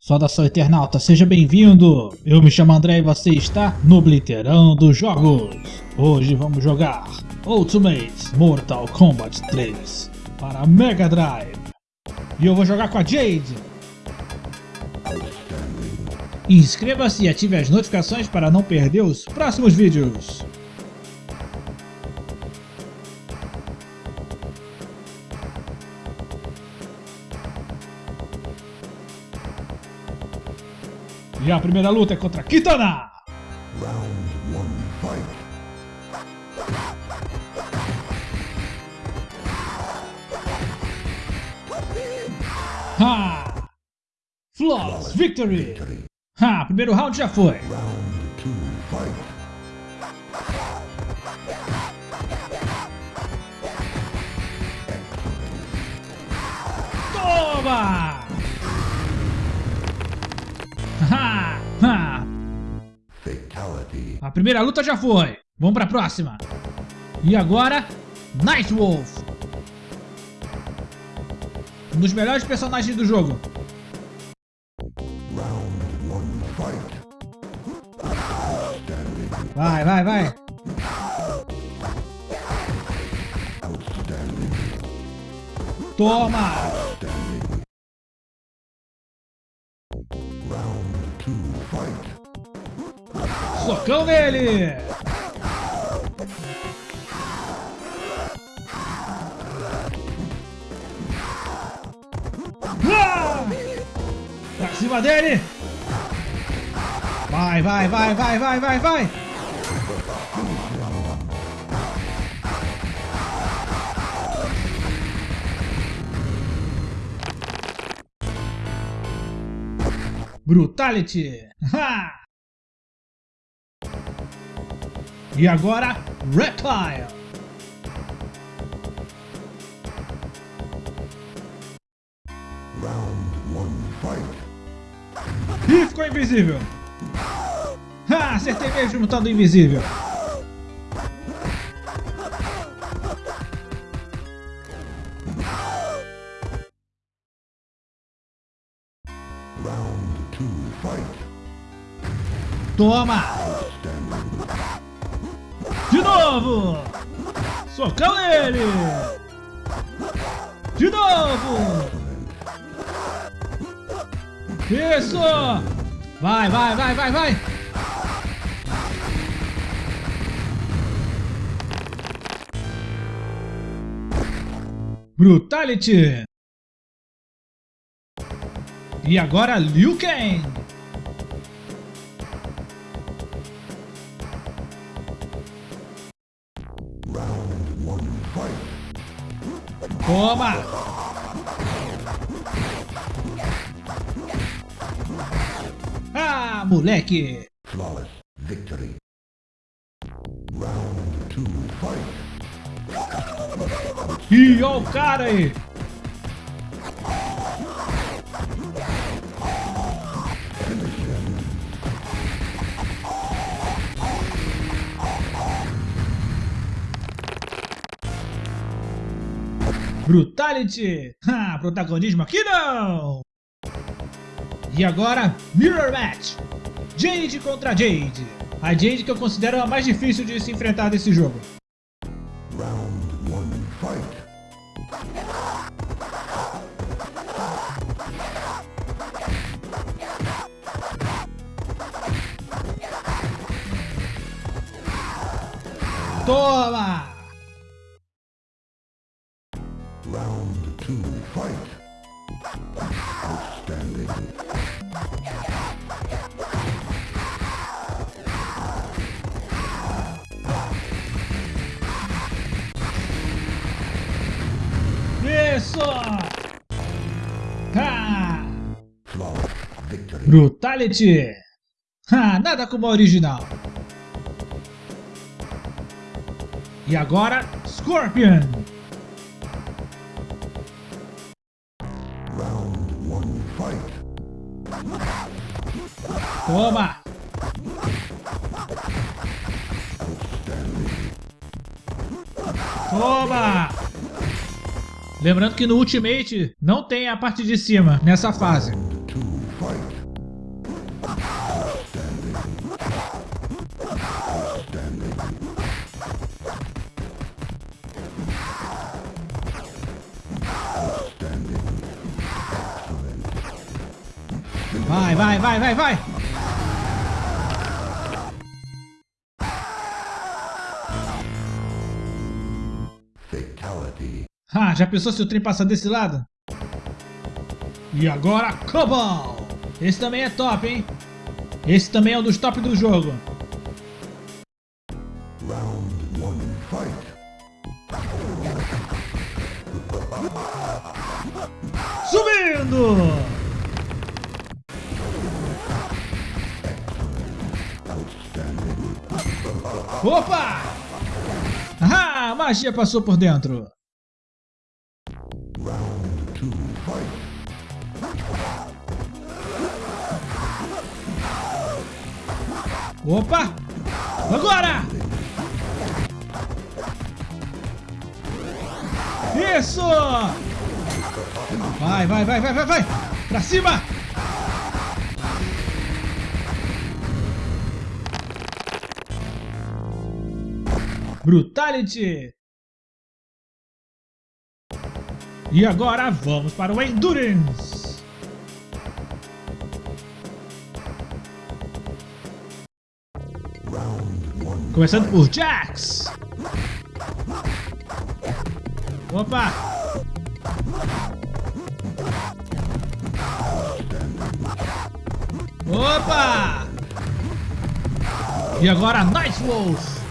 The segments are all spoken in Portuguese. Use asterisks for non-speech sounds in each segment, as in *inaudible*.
Saudação Eternauta, seja bem-vindo! Eu me chamo André e você está no Bliterão dos Jogos. Hoje vamos jogar Ultimate Mortal Kombat 3 para Mega Drive. E eu vou jogar com a Jade. Inscreva-se e ative as notificações para não perder os próximos vídeos. E a primeira luta é contra Kitana! Round one, fight. Ha! Flawless Victory! Ha! Primeiro round já foi! Round two, fight. Toma! Ha! *laughs* Ha! Fatality. A primeira luta já foi. Vamos pra próxima. E agora, Nightwolf. Um dos melhores personagens do jogo. Vai, vai, vai. Toma! Socão nele! Ah! Pra cima dele! Vai, vai, vai, vai, vai, vai, vai! Brutality! Ha! E agora, Reptile! Round one, fight. Ih, ficou invisível! Ha! Acertei mesmo no tal do invisível! Round two, fight. Toma! Novo! Socão nele! De novo! Isso! Vai, vai, vai, vai, vai! Brutality! E agora Liu Kang! Toma! Ah, moleque! Flawless victory. Round two, fight. Ih, ó o cara aí! Brutality! Ah, protagonismo aqui não! E agora, Mirror Match! Jade contra Jade! A Jade que eu considero a mais difícil de se enfrentar desse jogo. Round one, fight. Toma! Two, fight. Outstanding. Isso! Ha! Victory. Brutality! Ha, nada como a original. E agora, Scorpion! Toma! Toma! Lembrando que no Ultimate não tem a parte de cima nessa fase. Vai, vai, vai, vai, vai! Ah, já pensou se o trem passa desse lado? E agora, Cobal! Esse também é top, hein? Esse também é um dos top do jogo. Round one, fight. Subindo! Opa! Ah, magia passou por dentro. Opa! Agora! Isso! Vai, vai, vai, vai, vai, vai! Pra cima! Brutality! E agora vamos para o Endurance! Começando por Jax! Opa! Opa! E agora Night Wolf!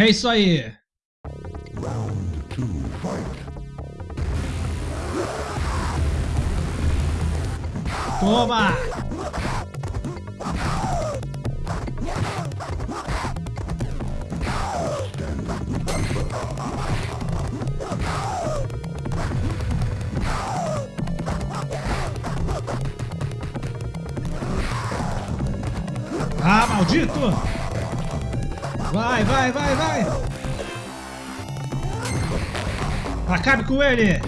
É isso aí! Round two, fight. Toma! Ah, maldito! Vai, vai, vai, vai! Acabe com ele!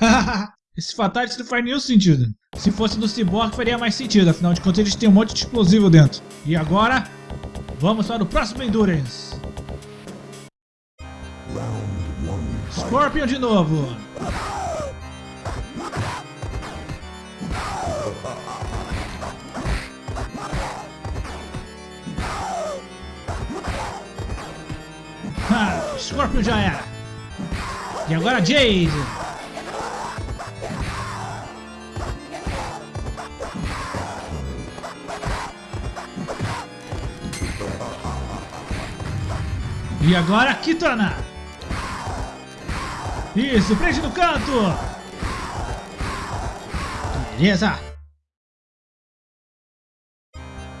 *laughs* Esse Fatality não faz nenhum sentido. Se fosse do Cyborg faria mais sentido, afinal de contas eles têm um monte de explosivo dentro. E agora, vamos para o próximo Endurance. Scorpion de novo. Ha, Scorpion já era. E agora Jade. E agora Kitana. Isso, prende no canto. Beleza.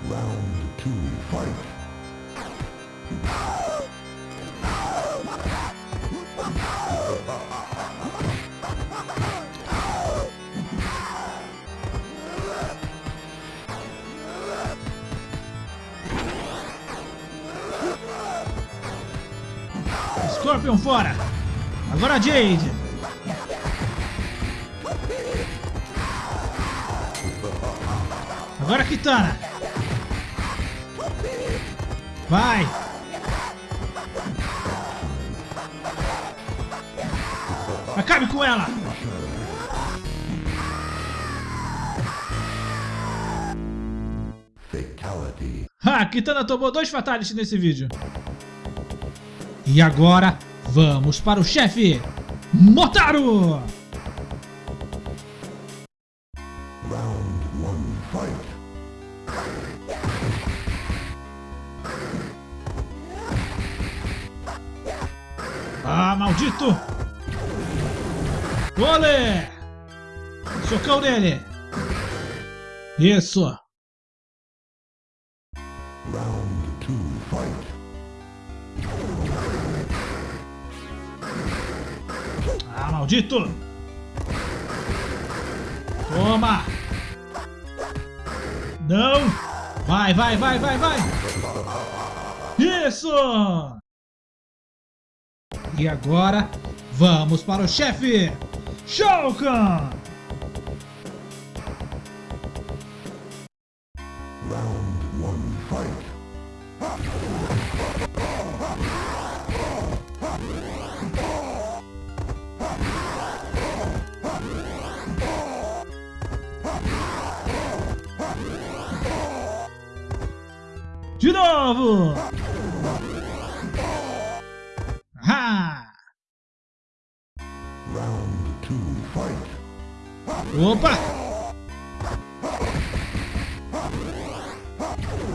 Round two, fight. Scorpion fora. Agora Jade. Agora Kitana. Vai. Acabe com ela. Fatality. Ha, Kitana tomou dois fatalities nesse vídeo. E agora, vamos para o chefe, Motaro! Ah, maldito! Olé! Socão nele! Isso! Maldito! Toma! Não! Vai, vai, vai, vai, vai! Isso! E agora, vamos para o chefe! Shao Kahn! Round one, fight. De novo! Ha! Round two, fight. Opa!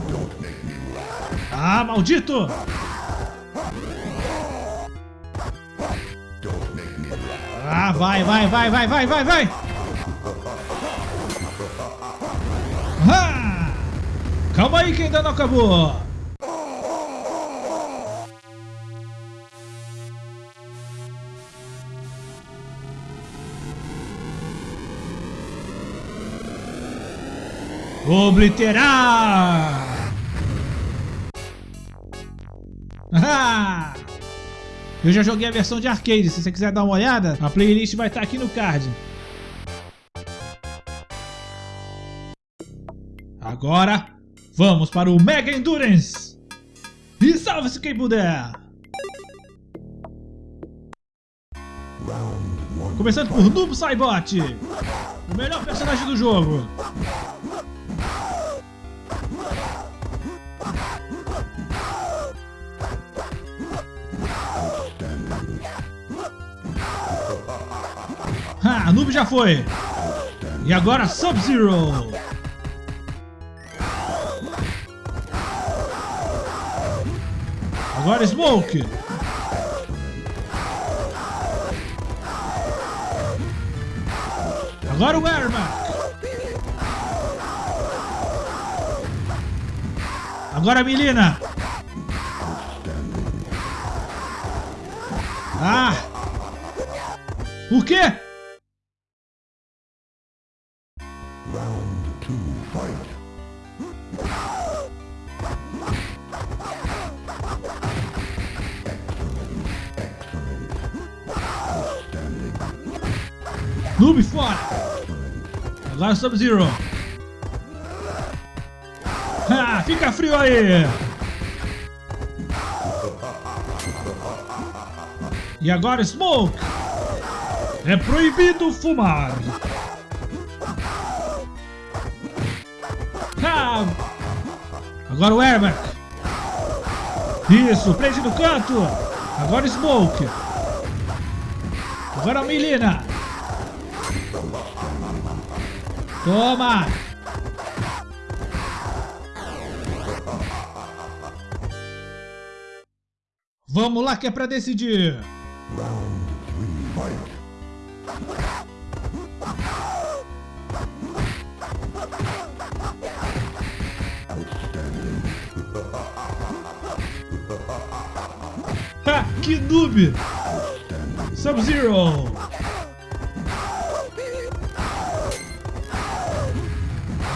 Don't make me laugh. Ah, maldito! Don't make me laugh. Ah, vai, vai, vai, vai, vai, vai, vai! Calma aí que ainda não acabou! Obliterar! Ah! Eu já joguei a versão de arcade, se você quiser dar uma olhada, a playlist vai estar aqui no card. Agora, vamos para o Mega Endurance! E salve-se quem puder! Começando por Noob Saibot, o melhor personagem do jogo. Ah, Noob já foi. E agora Sub-Zero. Agora Smoke. Agora o Ermac. Agora a Melina. Ah! O quê? Round two, fight. Noob fora. Agora Sub-Zero. Ah, fica frio aí. E agora Smoke. É proibido fumar. Ah, agora o Airback. Isso, prende no canto. Agora Smoke. Agora a Melina. Toma! Vamos lá que é pra decidir! Round three. Ha! Que noob! Sub-Zero!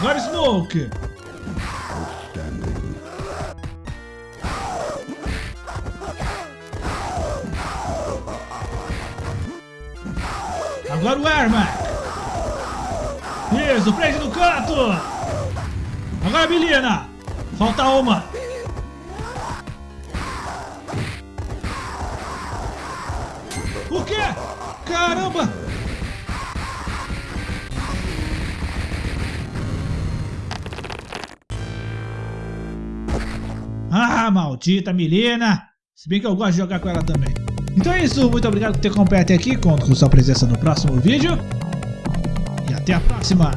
Agora Smoke! Agora o Airmac! Isso, prende no canto! Agora a Melina! Falta uma! Ah, maldita Melina! Se bem que eu gosto de jogar com ela também. Então é isso, muito obrigado por ter acompanhado até aqui. Conto com sua presença no próximo vídeo. E até a próxima!